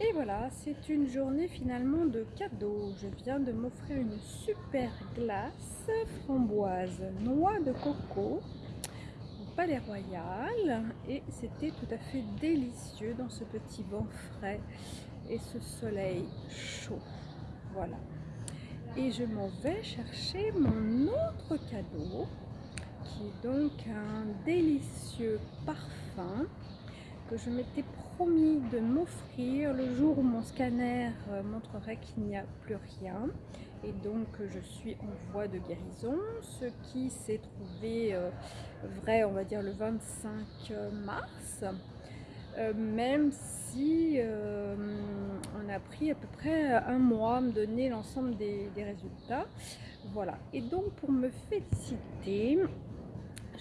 Et voilà, c'est une journée finalement de cadeau. Je viens de m'offrir une super glace framboise noix de coco au Palais Royal et c'était tout à fait délicieux dans ce petit vent frais et ce soleil chaud. Voilà. Et je m'en vais chercher mon autre cadeau qui est donc un délicieux parfum que je m'étais promis de m'offrir le jour où mon scanner euh, montrerait qu'il n'y a plus rien. Et donc je suis en voie de guérison ce qui s'est trouvé euh, vrai on va dire le 25 mars. Euh, même si on a pris à peu près un mois à me donner l'ensemble des résultats. Voilà. Et donc pour me féliciter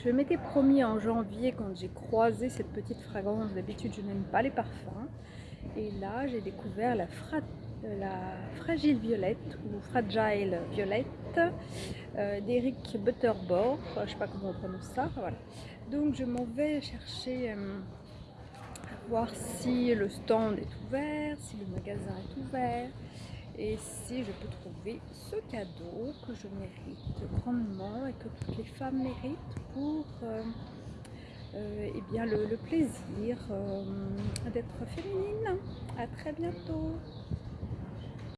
je m'étais promis en janvier quand j'ai croisé cette petite fragrance, d'habitude je n'aime pas les parfums. Et là j'ai découvert la, Fragile Violette ou Fragile Violette euh, d'Eric Butterbor, je ne sais pas comment on prononce ça. Donc je m'en vais chercher euh, voir si le stand est ouvert, si le magasin est ouvert et si je peux trouver ce cadeau que je mérite grandement et que toutes les femmes méritent pour euh, euh, eh bien le, plaisir euh, d'être féminine. À très bientôt